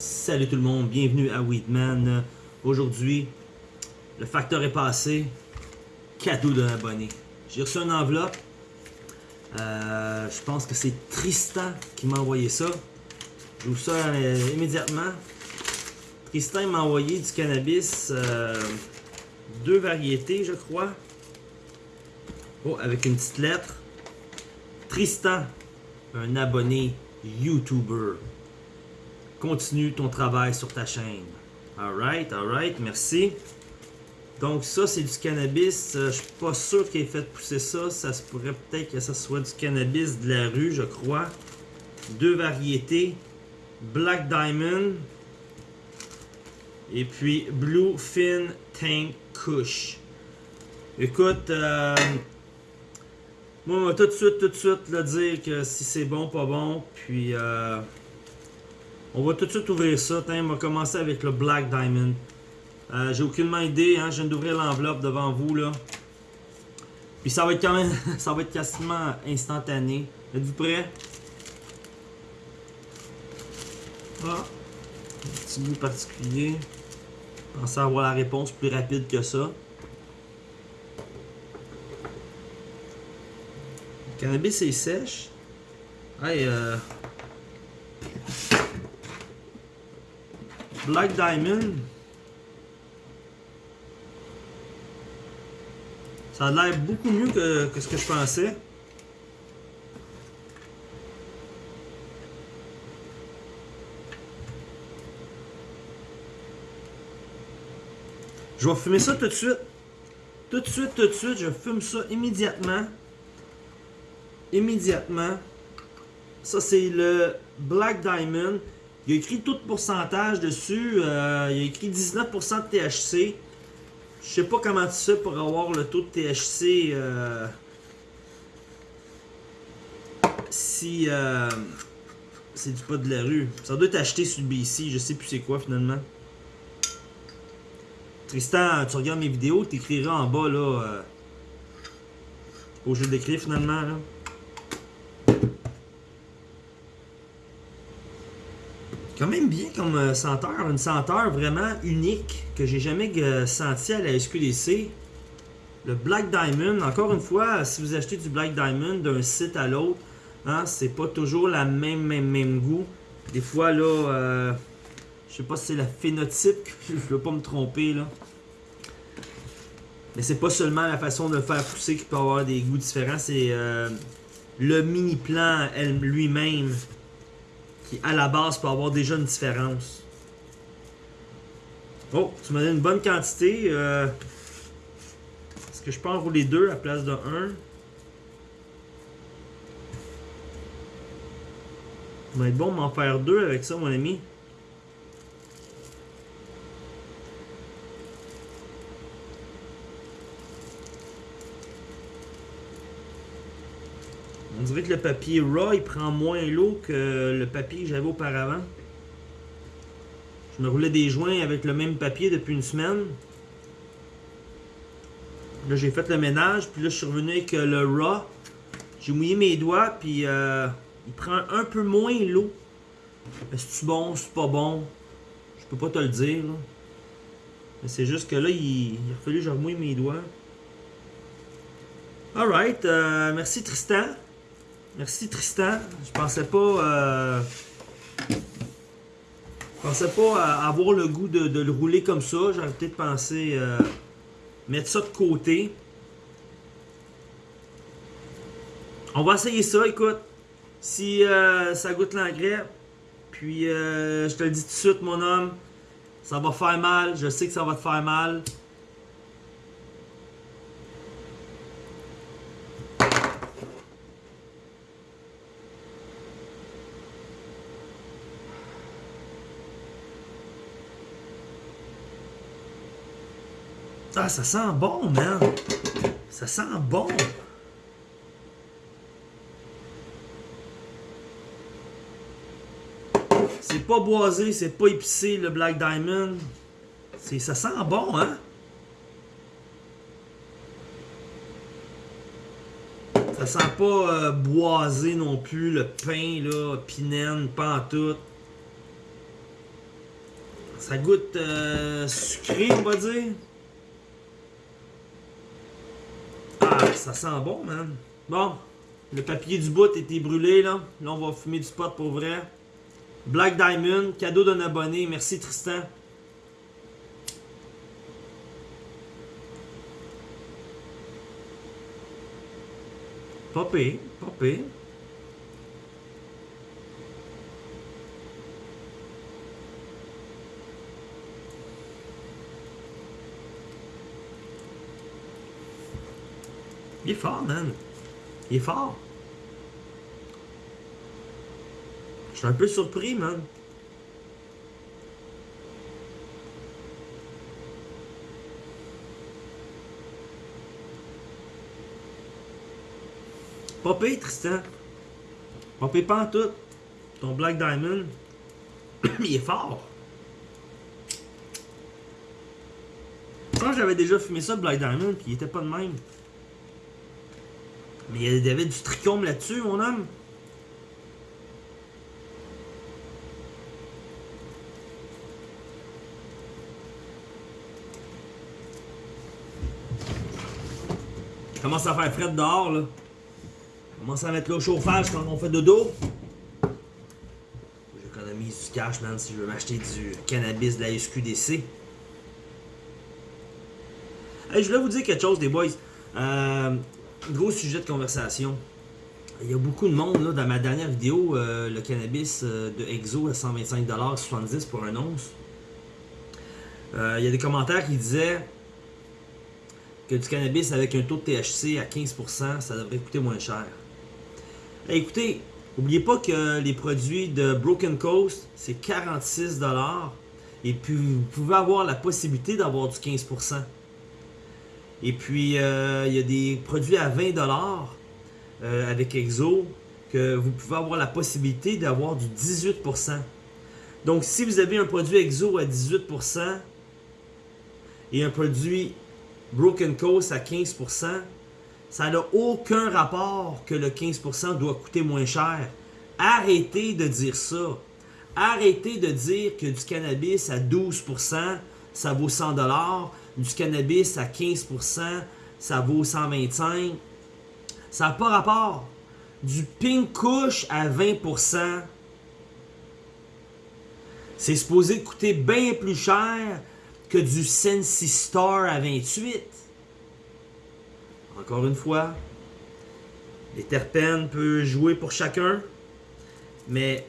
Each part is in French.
Salut tout le monde, bienvenue à Weedman. Aujourd'hui, le facteur est passé. Cadeau d'un abonné. J'ai reçu une enveloppe. Euh, je pense que c'est Tristan qui m'a envoyé ça. J'ouvre ça euh, immédiatement. Tristan m'a envoyé du cannabis. euh, deux variétés, je crois. Oh, avec une petite lettre. Tristan, un abonné YouTuber. Continue ton travail sur ta chaîne. Alright, alright, merci. Donc ça, c'est du cannabis. Euh, je suis pas sûr qu'il ait fait pousser ça. Ça se pourrait peut-être que ça soit du cannabis de la rue, je crois. Deux variétés. Black Diamond. Et puis Blue Fin Tank Kush. Écoute, euh, moi, on va tout de suite, tout de suite, là, dire que si c'est bon, pas bon. Puis, euh, on va tout de suite ouvrir ça. On va commencer avec le Black Diamond. Euh, J'ai aucunement idée, hein. Je viens d'ouvrir l'enveloppe devant vous, là. Puis ça va être quand même, ça va être quasiment instantané. Êtes-vous prêts? Ah, un petit goût particulier. Pensez avoir la réponse plus rapide que ça. Le cannabis est sèche. Hey, euh... Black Diamond. Ça a l'air beaucoup mieux que, que ce que je pensais. Je vais fumer ça tout de suite. Tout de suite, tout de suite, je fume ça immédiatement. Immédiatement. Ça, c'est le Black Diamond. Il a écrit tout pourcentage dessus. Euh, il a écrit 19% de THC. Je sais pas comment tu fais pour avoir le taux de THC. euh, si euh, c'est du pas de la rue. Ça doit être acheté sur le BC. Je sais plus c'est quoi finalement. Tristan, tu regardes mes vidéos, tu écriras en bas là. Obligé de l'écrire finalement. Quand même bien comme euh, senteur, une senteur vraiment unique que j'ai jamais euh, senti à la SQDC. Le Black Diamond, encore une fois, si vous achetez du Black Diamond d'un site à l'autre, hein, c'est pas toujours la même, même, même goût. Des fois là, euh, je sais pas si c'est la phénotype, je veux pas me tromper là. Mais c'est pas seulement la façon de le faire pousser qui peut avoir des goûts différents, c'est euh, le mini plan lui-même qui à la base peut avoir déjà une différence. Oh, tu m'as donné une bonne quantité. euh, Est-ce que je peux enrouler deux à la place de un? Ça va être bon m'en faire deux avec ça, mon ami. On dirait que le papier raw il prend moins l'eau que le papier que j'avais auparavant. Je me roulais des joints avec le même papier depuis une semaine. Là j'ai fait le ménage, puis là je suis revenu avec euh, le raw. J'ai mouillé mes doigts, puis euh, il prend un peu moins l'eau. Est-ce bon, c'est pas bon? Je peux pas te le dire. Mais c'est juste que là, il, il a fallu que je remouille mes doigts. Alright, euh, merci Tristan. Merci Tristan. Je pensais pas. euh, je pensais pas à avoir le goût de, le rouler comme ça. J'aurais peut-être pensé euh, mettre ça de côté. On va essayer ça, écoute. Si euh, ça goûte l'engrais, puis euh, je te le dis tout de suite, mon homme, ça va faire mal. Je sais que ça va te faire mal. Ah, ça sent bon, man. Ça sent bon. C'est pas boisé, c'est pas épicé, le Black Diamond. Ça sent bon, hein? Ça sent pas euh, boisé non plus, le pain, là, pinène, tout. Ça goûte euh, sucré, on va dire. Ah, ça sent bon, man. Bon, le papier du bout était brûlé, là. Là, on va fumer du pot pour vrai. Black Diamond, cadeau d'un abonné. Merci, Tristan. Popé, popé. Il est fort, man. Il est fort. Je suis un peu surpris, man. Pas pire, Tristan. Pas pas en tout. Ton Black Diamond, il est fort. Je pense que j'avais déjà fumé ça, Black Diamond, puis il était pas de même. Mais il y avait du trichome là-dessus, mon homme. Commence à faire frais dehors, là. Commence à mettre le chauffage quand on fait dodo. J'économise du cash, man, si je veux m'acheter du cannabis de la SQDC. Hey, je voulais vous dire quelque chose, des boys. Euh, gros sujet de conversation. Il y a beaucoup de monde, dans ma dernière vidéo, euh, le cannabis euh, de Exo à 125$, pour un once. Euh, il y a des commentaires qui disaient que du cannabis avec un taux de THC à 15%, ça devrait coûter moins cher. écoutez, n'oubliez pas que les produits de Broken Coast, c'est 46$. Et puis, vous pouvez avoir la possibilité d'avoir du 15%. Et puis, euh, il y a des produits à 20$ euh, avec Exo que vous pouvez avoir la possibilité d'avoir du 18%. Donc, si vous avez un produit Exo à 18% et un produit Broken Coast à 15%, ça n'a aucun rapport que le 15% doit coûter moins cher. Arrêtez de dire ça. Arrêtez de dire que du cannabis à 12%, ça vaut 100$, du cannabis à 15%, ça vaut 125$. Ça n'a pas rapport. Du pink kush à 20%, c'est supposé coûter bien plus cher que du Sensi Star à 28. Encore une fois, les terpènes peuvent jouer pour chacun, mais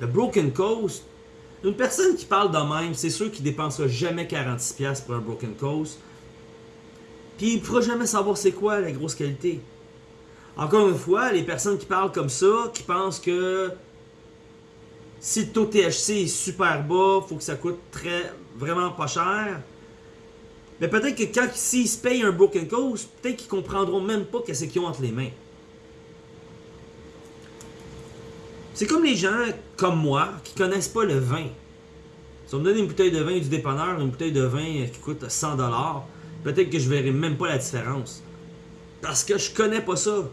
le Broken Coast, une personne qui parle de même, c'est sûr qu'il dépensera jamais 46$ pour un Broken Coast. Puis il ne pourra jamais savoir c'est quoi la grosse qualité. Encore une fois, les personnes qui parlent comme ça, qui pensent que si le taux THC est super bas, faut que ça coûte très vraiment pas cher. Mais peut-être que quand s'ils se payent un Broken Coast, peut-être qu'ils comprendront même pas qu'est-ce qu'ils ont entre les mains. C'est comme les gens comme moi qui connaissent pas le vin. Si on me donne une bouteille de vin du dépanneur, une bouteille de vin qui coûte 100$, peut-être que je verrai même pas la différence. Parce que je connais pas ça.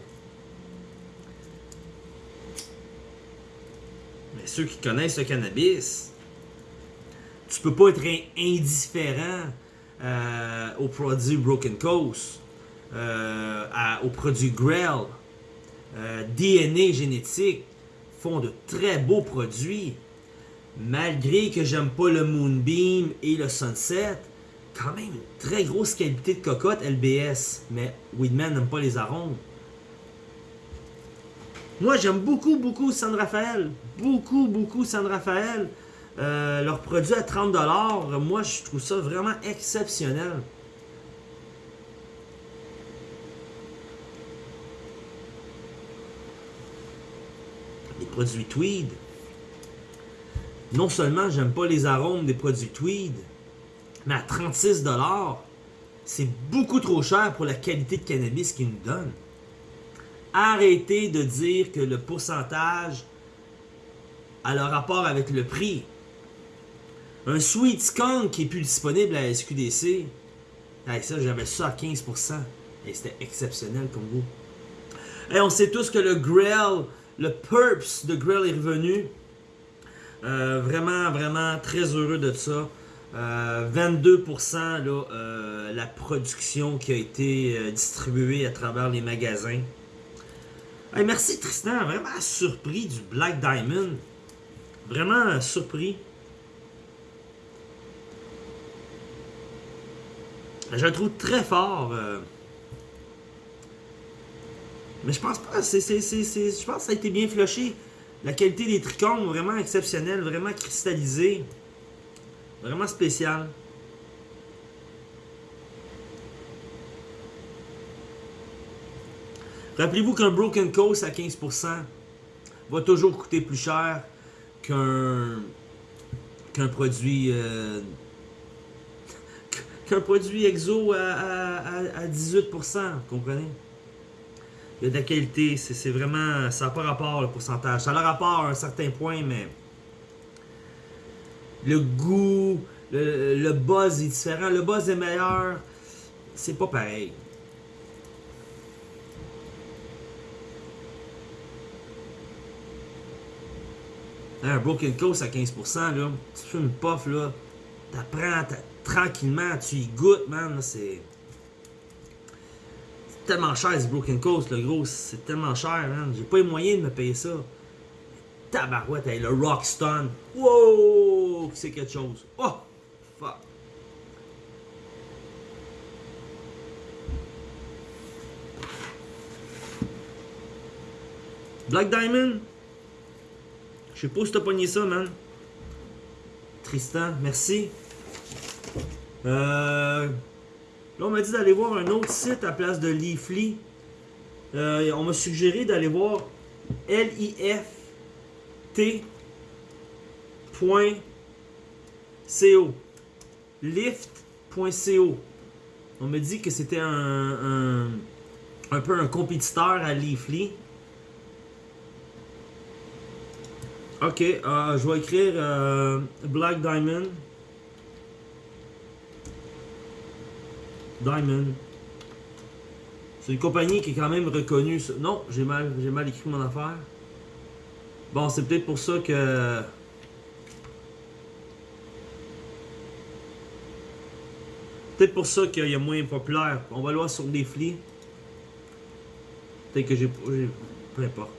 Mais ceux qui connaissent le cannabis, tu peux pas être indifférent euh, aux produits Broken Coast, euh, aux produits Grell, euh, DNA génétique, font de très beaux produits. Malgré que j'aime pas le Moonbeam et le Sunset, quand même une très grosse qualité de cocotte LBS. Mais Weedman n'aime pas les arômes. Moi, j'aime beaucoup, beaucoup San Rafael. Beaucoup, beaucoup San Rafael. Euh, leur produit à 30$, moi, je trouve ça vraiment exceptionnel. Les produits Tweed. Non seulement j'aime pas les arômes des produits Tweed, mais à 36$, c'est beaucoup trop cher pour la qualité de cannabis qu'ils nous donnent. Arrêtez de dire que le pourcentage a le rapport avec le prix. Un Sweet Skunk qui est plus disponible à SQDC, ça j'avais ça à 15%. Et c'était exceptionnel comme goût. Et on sait tous que le Grill, le Purps de Grill est revenu. Euh, vraiment, vraiment très heureux de ça. 22% là, la production qui a été distribuée à travers les magasins. merci Tristan, vraiment surpris du Black Diamond. Vraiment surpris. Je le trouve très fort. Mais je pense pas. c'est je pense que ça a été bien flushé. La qualité des trichomes, vraiment exceptionnelle, vraiment cristallisée. Vraiment spécial. Rappelez-vous qu'un Broken Coast à 15% va toujours coûter plus cher qu'un qu'un produit euh, qu'un produit exo à, 18%, comprenez? De la qualité, c'est vraiment, ça n'a pas rapport le pourcentage. Ça a rapport à un certain point, mais le goût, le, buzz est différent. Le buzz est meilleur, c'est pas pareil. Un Broken Coast à 15%, là, tu fais une puff, là, t'apprends, tranquillement, tu y goûtes, man. C'est tellement cher, ce Broken Coast, le gros. C'est tellement cher, man. J'ai pas les moyens de me payer ça. Tabarouette, hey, le Rockstone. Wow! C'est quelque chose. Oh! Fuck. Black Diamond? Je sais pas si t'as pogné ça, man. Tristan, merci. Euh, là, on m'a dit d'aller voir un autre site à place de Leafly. Euh, on m'a suggéré d'aller voir lift.co. Lift.co. On m'a dit que c'était un, un, peu un compétiteur à Leafly. Ok, euh, je vais écrire Black Diamond. Diamond. C'est une compagnie qui est quand même reconnue. Non, j'ai mal, j'ai mal écrit mon affaire. Bon, c'est peut-être pour ça que... Peut-être pour ça qu'il y a moins populaire. On va le voir sur des flics. Peut-être que j'ai... Peu importe.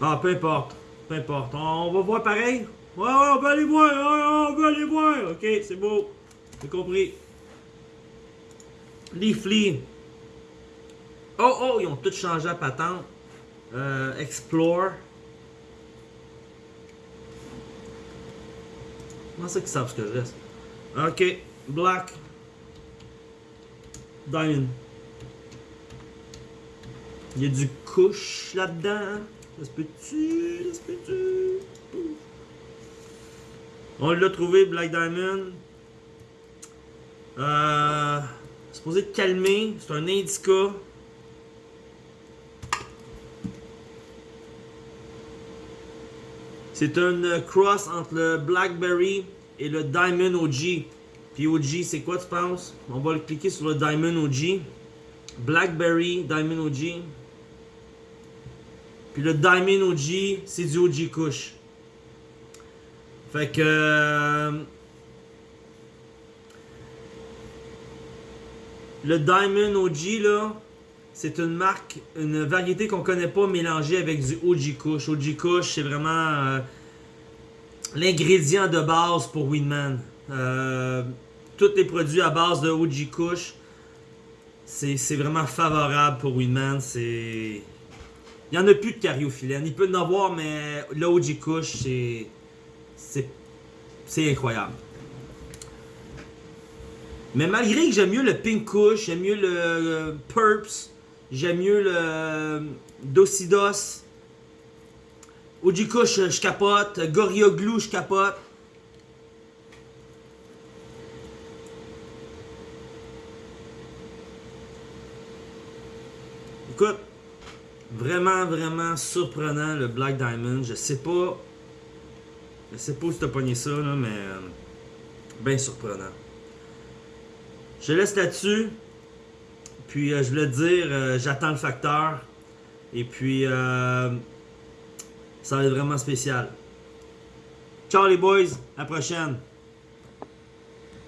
Ah, peu importe. Peu importe. On va voir pareil. Ouais, on va aller voir. on va aller voir. Ok, c'est beau. J'ai compris? Leafly. Oh, oh, ils ont tout changé à patente. Euh, explore. Comment ça qu'ils savent ce que je reste? Ok. Black. Diamond. Il y a du couche là-dedans. Ça se peut-tu? Ça se peut-tu? On l'a trouvé, Black Diamond. Euh, supposé calmer. C'est un indica. C'est un cross entre le Blackberry et le Diamond OG. Puis OG, c'est quoi tu penses? On va le cliquer sur le Diamond OG. Blackberry, Diamond OG. Puis le Diamond OG, c'est du OG Kush. Fait que... Le Diamond OG, là, c'est une marque, une variété qu'on connaît pas mélangée avec du OG Kush. OG Kush, c'est vraiment euh, l'ingrédient de base pour Winman. Euh, tous les produits à base de OG Kush, c'est vraiment favorable pour Winman. C'est... Il n'y en a plus de cariophyllène. Il peut en avoir, mais le OG Kush, c'est... C'est incroyable. Mais malgré que j'aime mieux le Pink Kush, j'aime mieux le Purps, j'aime mieux le Docidos, OG Kush, je capote, Glue, je capote. Écoute, vraiment, vraiment surprenant le Black Diamond. Je sais pas. Je sais pas où t'as pogné ça, mais. Euh, bien surprenant. Je laisse là-dessus. Puis euh, je voulais te dire, euh, j'attends le facteur. Et puis, euh, Ça va être vraiment spécial. Ciao les boys, à la prochaine.